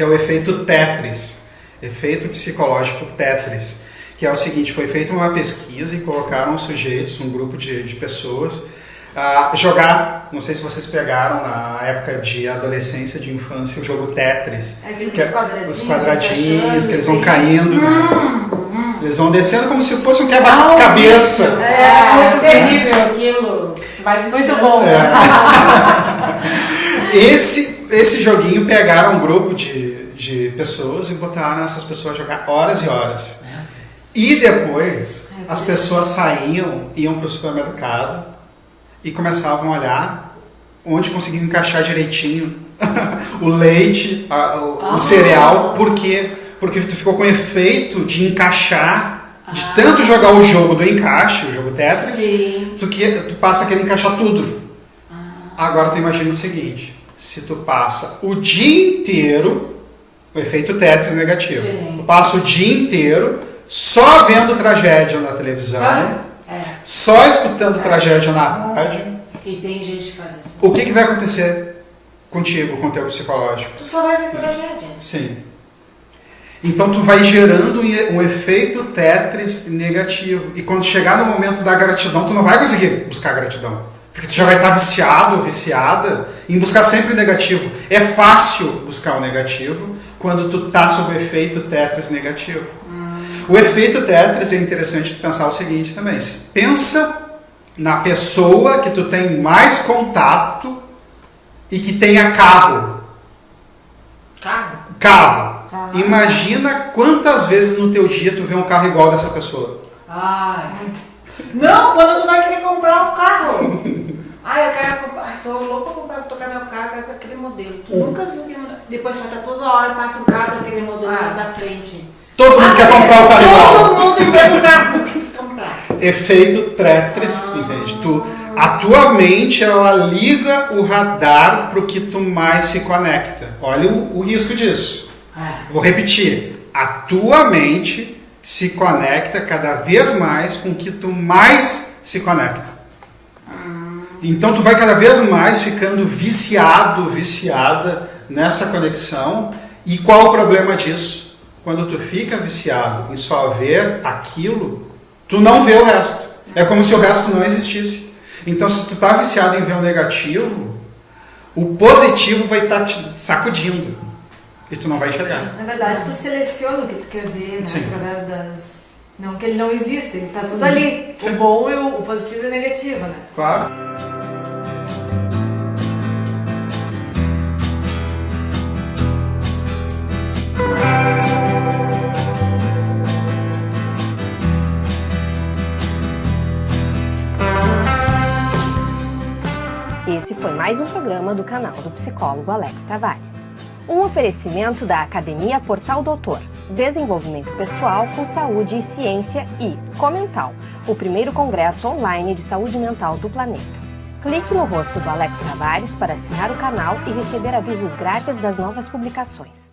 que é o efeito Tetris, efeito psicológico Tetris, que é o seguinte, foi feita uma pesquisa e colocaram sujeitos, um grupo de, de pessoas, a jogar, não sei se vocês pegaram na época de adolescência, de infância, o jogo Tetris. Aqueles que é- quadradinhos, Os quadradinhos, que eles vão sim. caindo. né? Hum, Eles vão descendo como se fosse um Ah, quebra-cabeça. É, muito terrível aquilo. Vai Muito bom. Esse, esse joguinho pegaram um grupo de, de pessoas e botaram essas pessoas a jogar horas e horas. E depois as pessoas saíam, iam para o supermercado e começavam a olhar onde conseguiam encaixar direitinho o leite, a- o, o cereal. Por quê? Porque tu ficou com efeito de encaixar, de tanto jogar o jogo do encaixe, o jogo Tetris, Sim. tu, que, tu passa a querer encaixar tudo. Agora tu imagina o seguinte, se tu passa o dia inteiro, o efeito Tetris negativo, Sim. tu passa o dia inteiro só vendo tragédia na televisão, É. só escutando tragédia na rádio, E tem gente que faz isso. o que, que vai acontecer contigo, com o teu psicológico? Tu só vai ver tragédia. Sim. Então tu vai gerando um efeito Tetris negativo. E quando chegar no momento da gratidão, tu não vai conseguir buscar gratidão. Porque tu já vai estar viciado ou viciada em buscar sempre o negativo. É fácil buscar o negativo quando tu tá sob o efeito Tetris negativo. O efeito Tetris é interessante tu pensar o seguinte também. Pensa na pessoa que tu tem mais contato e que tenha carro. Carro. Carro. Imagina quantas vezes no teu dia tu vê um carro igual dessa pessoa. Ai, Não, quando tu vai querer comprar um modelo. Tu nunca viu aquele modelo. Depois estar toda hora, passa um carro daquele modelo Ah. lá da frente. Todo mundo quer comprar o carro igual. Todo mundo tem o mesmo carro que quis comprar. Efeito Tetris, entende? Tu, a tua mente, ela liga o radar pro que tu mais se conecta. Olha o, o risco disso. É. Vou repetir. A tua mente se conecta cada vez mais com o que tu mais se conecta. Então tu vai cada vez mais ficando viciado, viciada nessa conexão. E qual o problema disso? Quando tu fica viciado em só ver aquilo, tu não vê o resto. É como se o resto não existisse. Então se tu tá viciado em ver o negativo, o positivo vai estar te sacudindo. E tu não vai enxergar. na verdade, tu seleciona o que tu quer ver, né? Através das. Não que ele não existe, ele tá tudo ali. Sim. O bom e o, o positivo e o negativo, né? Claro. Esse foi mais um programa do canal do psicólogo Alex Tavares. Um oferecimento da Academia Portal Doutor, Desenvolvimento Pessoal com Saúde e Ciência e Comental, o primeiro congresso online de saúde mental do planeta. Clique no rosto do Alex Tavares para assinar o canal e receber avisos grátis das novas publicações.